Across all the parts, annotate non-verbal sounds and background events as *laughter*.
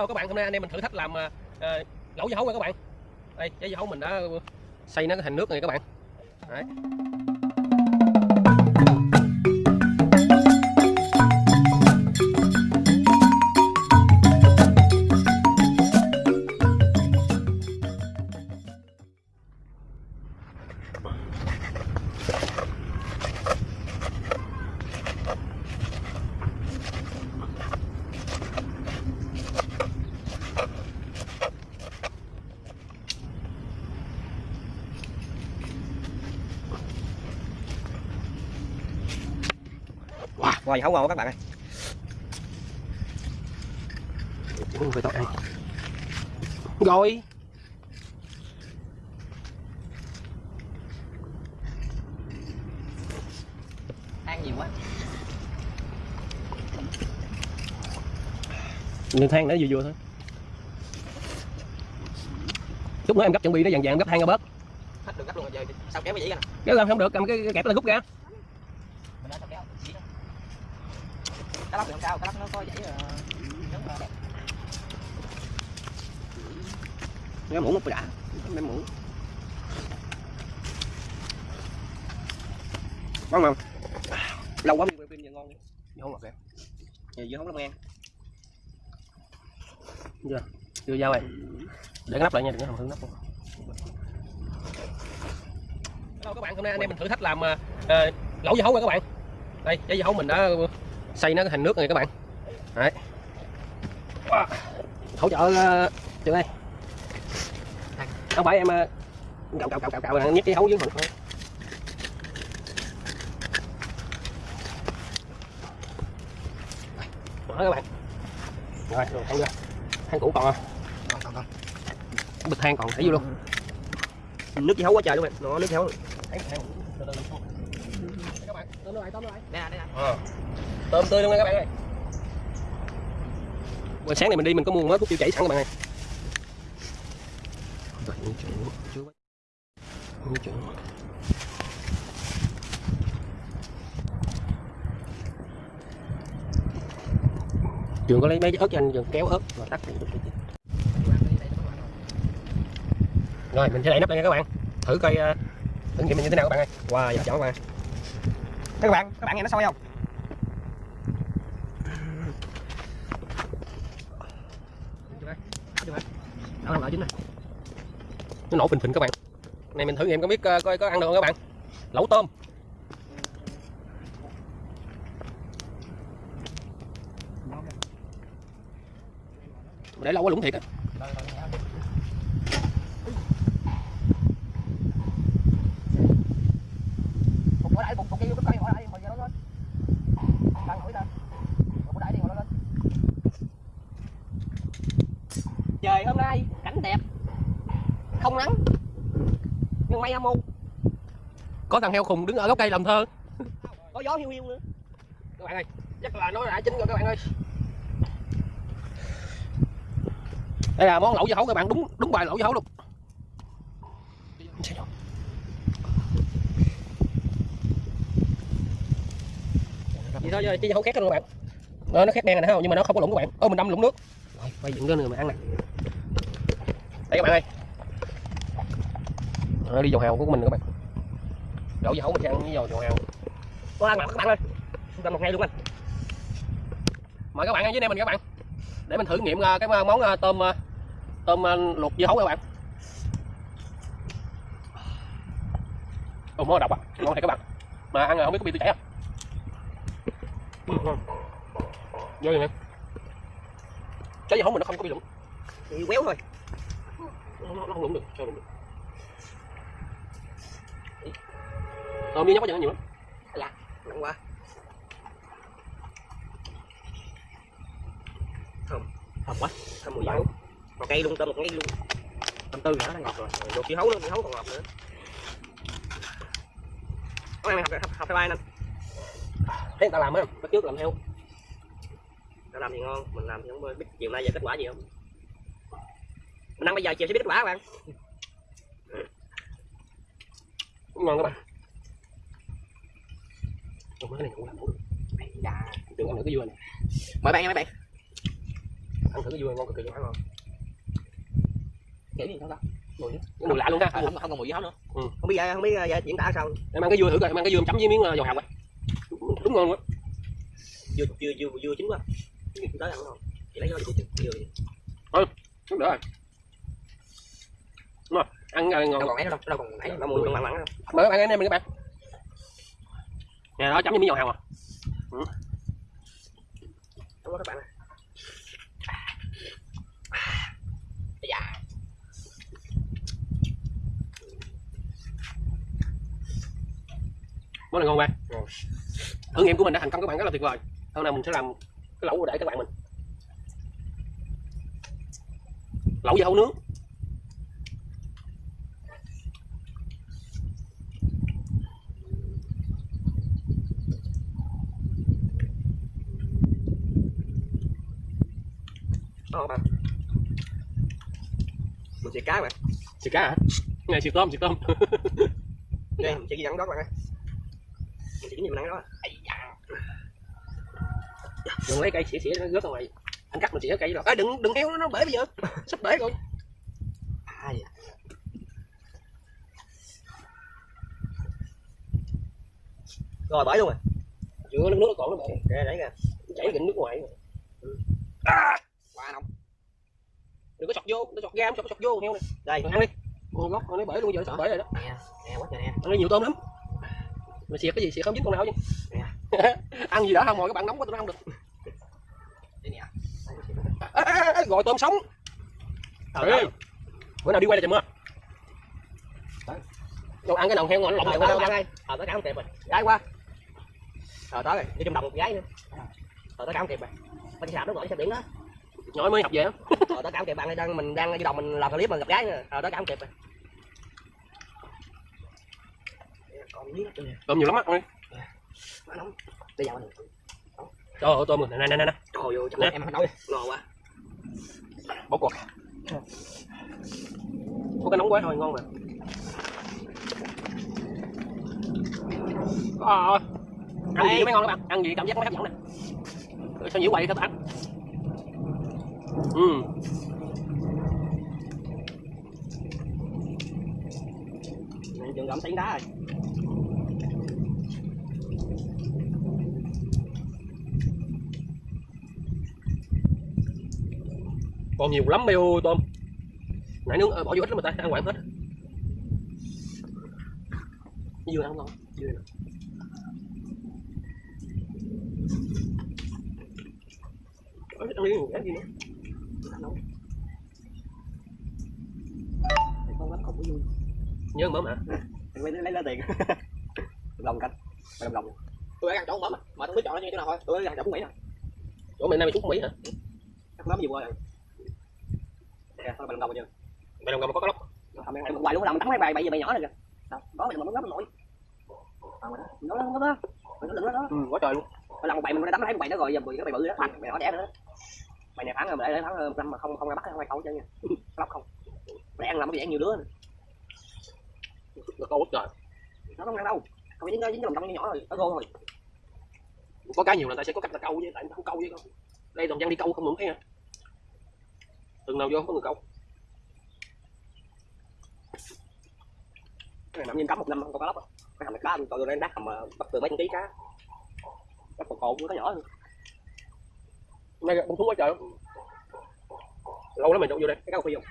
Hello các bạn, hôm nay anh em mình thử thách làm uh, lẩu dưa hấu nha các bạn. Đây, trái dưa hấu mình đã xay nó thành nước này các bạn. Đấy. Dưa hấu ngon quá các bạn ơi phải ăn. Rồi. Ăn nhiều quá Nhìn than nữa vừa vừa thôi. Chút nữa em gấp chuẩn bị nó vàng vàng gấp than ra bớt. Hết được gấp luôn rồi giờ sao kéo cái dĩ ra nè Cái làm không được, cầm cái, cái kẹp là rút ra. Mình đã sao kéo dĩ ra Cá lóc thì không sao, cá lóc nó có dãy giống ờ, đẹp Cái muỗng một đã. Đem muỗng. Ngon không? Lâu quá mới pin giờ ngon. Dưa hấu ngọt kìa. Dưa hấu lắm ngang Chưa. Chưa dao này. Để nắp lại nha, đừng có làm hư nắp. Hello các bạn, hôm nay anh em mình thử thách làm uh, lẩu dưa hấu nha các bạn. Đây, trái dưa hấu mình đã xay nó thành nước này các bạn. Đấy. Wow. Hỗ trợ uh, trường ơi. Không phải em uh, cạo cạo cạo cạo cạo nhét cái hấu dưới mình thôi. Đó các bạn. Rồi, rồi than ra. Than cũ còn à? Còn còn còn Bịch than còn thấy vô luôn. Nước dưa hấu quá trời luôn bạn Nó nước dưa hấu. Từ từ. Các bạn, tôm nó lại, tôm nó lại. Đây nè, đây nè Ờ. Tôm tươi luôn nha các bạn ơi. Buổi sáng này mình đi mình có mua mớ thuốc tiêu chảy sẵn các bạn ơi. Như chuyện chưa Như chuyện. Trường có lấy mấy cái ớt cho anh Trường kéo ớt và tắt đi. Rồi mình sẽ đậy nắp đây nha các bạn. Thử coi ờ, thử nghiệm mình như thế nào các bạn ơi. Wow, giờ chọn các bạn. Các bạn, các bạn nghe nó sôi không? Đó là chính này. Nó nổ phình phình các bạn. Này mình thử nghiệm có biết uh, coi có ăn được không các bạn. Lẩu tôm. Để lâu quá lủng thiệt á. Phục ở đây, phục, phục kia vô cái cây ở đây, hồi giờ nó lên Đang hỏi ta Phục ở đây đi, ngồi nó lên Trời hôm nay cảnh đẹp. Không nắng. Mây âm u. Có thằng heo khùng đứng ở gốc cây làm thơ. Có gió hiu hiu nữa Các bạn ơi, chắc là nó đã chín rồi các bạn ơi. Đây là món lẩu dưa hấu các bạn, đúng đúng bài lẩu dưa hấu luôn. Vậy thôi, chứ hấu khét luôn các bạn. Nó, nó khét đen này không? Nhưng mà nó không có lủng các bạn. Ơ mình đâm lủng nước. Rồi, quay dựng lên người mà ăn nè. Đây các bạn ơi. Đó, đi dầu hào của mình các bạn. đổ dầu hấu mình sẽ ăn với dầu dầu hào. Có ăn mặt các bạn ơi. Chúng một ngày luôn anh. Mời các bạn ở dưới đây mình các bạn. Để mình thử nghiệm ờ, cái ờ, món ờ, tôm tôm luộc dưa hấu các bạn. Ồ, món độc à, ngon thiệt các bạn. Mà ăn rồi không biết có bị tiêu chảy không? Vô vậy nè. Trái dưa hấu mình nó không có bị lủng. Thì quéo thôi Nó, nó, nó không lủng được, sao lủng được. Tôm như nhóc có gì nó nhiều lắm. Nặng quá. Thơm. Hợp quá. Thơm mùi hấu Còn cây luôn, tôm một cây luôn. Tôm tươi nữa, nó ngọt rồi. Luộc dưa hấu nữa, dưa hấu còn ngọt nữa. Có ăn học, học, học theo ai anh? Thấy người ta làm á, bắt trước làm theo. Nó làm thì ngon, mình làm thì không biết chiều nay giờ kết quả gì không? Mình ăn bây giờ chiều sẽ biết kết quả các bạn. Ngon các bạn. Ủa, cái này cũng làm đủ được. Dạ. Tưởng ăn được cái dưa này. Mời bạn nha mấy bạn. Ăn thử cái dưa ngon cực kỳ luôn ngon kiểu gì không ta mùi mùi lạ luôn ha không, không còn mùi gì hết nữa Ừ. không biết không biết giờ diễn tả sao. Em ăn cái dưa thử coi em ăn cái dưa chấm với miếng ờ, dầu hào á đúng ngon quá. Dưa dưa dưa dưa chín quá. Tới ăn không? Chỉ lấy cái dưa dưa đúng rồi. Đúng rồi. Ăn ờ, ngon. Còn ấy đâu đâu còn ấy nó mùi mặn mặn đâu. Mời các bạn anh em mình các bạn nè đó chấm với miếng dầu hào à. Đúng đó các bạn. Ơi. dạ. Món này ngon bạn Ngon. thử nghiệm của mình đã thành công các bạn rất là tuyệt vời. Hôm nay mình sẽ làm cái lẩu để các bạn mình. Lẩu hấu nướng các bạn mình xịt cá bạn xịt cá hả? Này xịt tôm xịt tôm. *laughs* Đây mình chỉ ghi dẫn đó bạn ơi. Mình chỉ nhiều nắng đó? Ây da. đừng lấy cây xỉa xỉa nó rớt ra ngoài. Anh cắt mình xỉa cây rồi à, đừng đừng heo nó nó bể bây giờ. *laughs* Sắp bể rồi. À, dạ. rồi bởi luôn rồi. Chưa nước nó còn nó bể để đấy kìa chảy cái nước ngoài quá nóng đừng có sọt vô nó sọt ra sọt sọt vô heo này. Đây ăn đi. ngon gốc nó bể luôn giờ nó sắp bể rồi đó. Nè nè quá trời nè. Ăn nhiều tôm lắm. Mà xịt cái gì xịt không dính con nào chứ. *laughs* Ăn gì đã không rồi các bạn nóng quá tôi ăn được. Đây nè. À, à, à, gọi tôm sống. Ơi. bữa nào đi quay lại trời mưa. Đâu ăn cái đầu heo ngon lộn qua đâu đâu đây? Ờ, tới cá không kịp rồi. gái qua. Ờ, tới. Rồi. Đi trong đồng một gái nữa. Ờ, tới cá không kịp rồi. Bên sạp nó gọi xe biển đó. Nhỏ mới học về. Ờ, cá không kịp bạn đang mình đang đi đồng mình làm clip mà gặp gái nữa. Ờ, cá không kịp rồi. Tôm nhiều lắm á ơi Quá nóng. Bây giờ mình trời ơi tôm rồi nè nè nè nè trời ơi, chắc Nè. em nói. Ngon quá. bỏ cuộc có cái nóng quá thôi ngon mà à, ăn gì mới ngon các bạn ăn gì cảm giác nó hấp dẫn nè sao nhiễu quậy các bạn ừ Mình chừng gặm tiếng đá rồi. còn nhiều lắm mêu tôm nãy nướng ờ, bỏ vô ít lắm mà ta ăn quảng hết dưa ăn ngon dưa nè. Ăn đi ăn gì nữa Con lắm không có vui. Nhớ mớm hả Mình lấy lấy lấy tiền. *laughs* Lòng canh. Đồng lòng. tôi ăn chỗ mớm mà tôi biết chọn nó như thế nào thôi Tôi ăn chồng Mỹ nè. chỗ mình nay mày trúng mỹ hả Chắc mắm gì qua rồi. Kìa, thôi đồng đồng chưa? mày đồng cầm mà có lóc Không, em hoài luôn làm tắm mấy bài bây giờ bài nhỏ này kìa. Đó mình mà nó nổi. Nó nó nó nó nó nó ừ, quá trời luôn Mà làm một bài mình đã tắm thấy một bài nó rồi giờ bị cái bài bự đó bài nhỏ đẻ nữa bài này thắng rồi mà để thắng một năm mà không không ra bắt không ai câu chứ nha *laughs* lóc không để ăn làm cái gì ăn nhiều đứa nữa. Có quá trời. Nó không ăn đâu. Không phải dính dính cái lòng trong nhỏ rồi. Nó gô thôi. Có cái nhiều là ta sẽ có cách là câu với tại không câu với con. Đây toàn dân đi câu không muốn thấy nha từng nào vô có người câu. Cái này nằm như cắm một năm không có cá lóc á. Cái hầm này cá tôi lên đắt hầm mà bắt từ mấy ký cá. Bắt cột cột nó nhỏ hơn. Nay bông thú quá trời lâu lắm mình đâu vô đây. Cái cá phi không?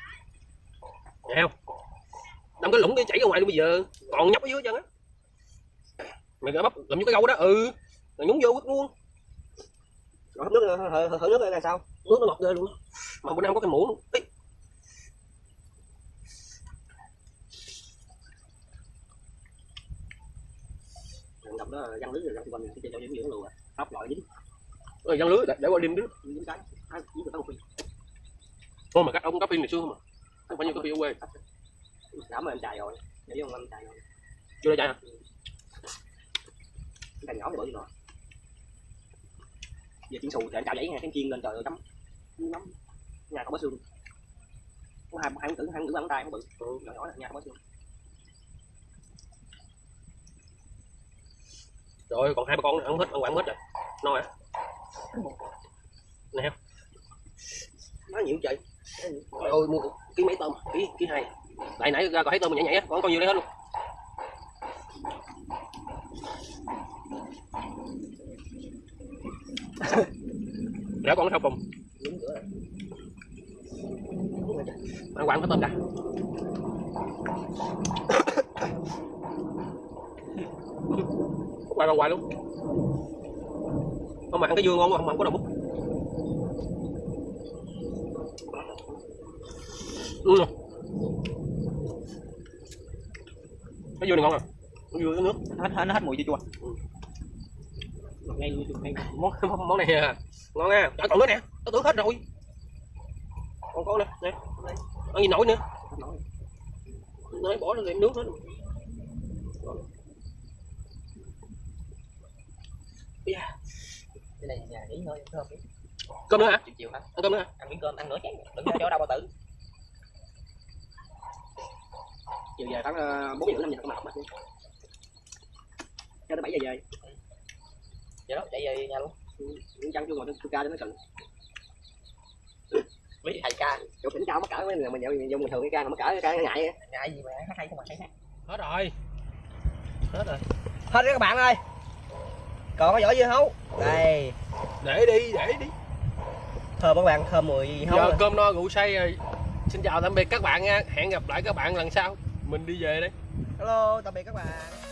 Nghe không đâm cái lũng cái chảy ra ngoài luôn bây giờ. Còn nhóc ở dưới chân á. Mày bắp làm như cái gâu đó. Ừ. Rồi nhúng vô quất luôn. Rồi hấp nước hở, hở, hở nước đây là sao? Nước nó ngọt ghê luôn mà bữa nay có cái muỗng. Luôn Ý, đồng đó răng lưới rồi răng quanh cái cho những dưỡng lùa hấp loại dính. Rồi răng lưới để, để qua đêm đứa dính cái à, dính được cá phi. Thôi mà các ông có phim ngày xưa không à? Không phải như có phim ở quê mà em chạy rồi để vô em chạy rồi. Chưa chạy hả? Cái nhỏ thì bự rồi. Giờ chuyển xù để cạo giấy nha cái chiên lên trời ơi chấm nóng nhà có bó xương. Có hai hai tử hai tử bàn tay nó bự ừ, nhỏ nhỏ là nhà có bó xương. Rồi còn hai ba con nữa ăn hết ăn quảng hết rồi. No hả? Nè nó nhiều. Trời ơi mua ký mấy tôm? Ký ký hai lại nãy, ra còn thấy tôm nhảy nhảy á, còn con nhiều đây hết luôn. *laughs* Dạ còn sau cùng. Ăn quặng có tôm cả quay còn quay luôn. Không mà ăn cái dưa ngon quá không không có đầu bút ừ. Cái dưa này ngon à? Cái dưa cái nước. Hết hết nó hết mùi chua chua? Ngay luôn ngay món món, món này à, ngon nha còn nữa nè. Tao tưởng hết rồi. Còn có nè. Nè ăn gì nổi nữa. Nói bỏ ra nước hết yeah. cái này nhà nghỉ ngơi cơm cơm nữa hả? Chiều chiều hả? Ăn cơm nữa hả? Ăn miếng cơm ăn nửa chén. Đừng chỗ đâu bao tử chiều về khoảng ờ, bốn giờ năm giờ có mặt cho tới bảy giờ về. Vậy đó chạy về nhà luôn. Những chăn chưa ngồi tôi ca cho nó cần với thầy ca. Chỗ tỉnh cao mắc cỡ mấy người mình dùng bình thường cái ca mà mắc cỡ cái ca ngại ngại gì mà hát hay không mà hát hết rồi. Hết rồi. Hết rồi các bạn ơi. Còn có vỏ dưa hấu. Đây. Để đi để đi. Thơm các bạn thơm mùi hấu giờ rồi. cơm no rượu say rồi. Xin chào tạm biệt các bạn nha. Hẹn gặp lại các bạn lần sau mình đi về đây hello tạm biệt các bạn.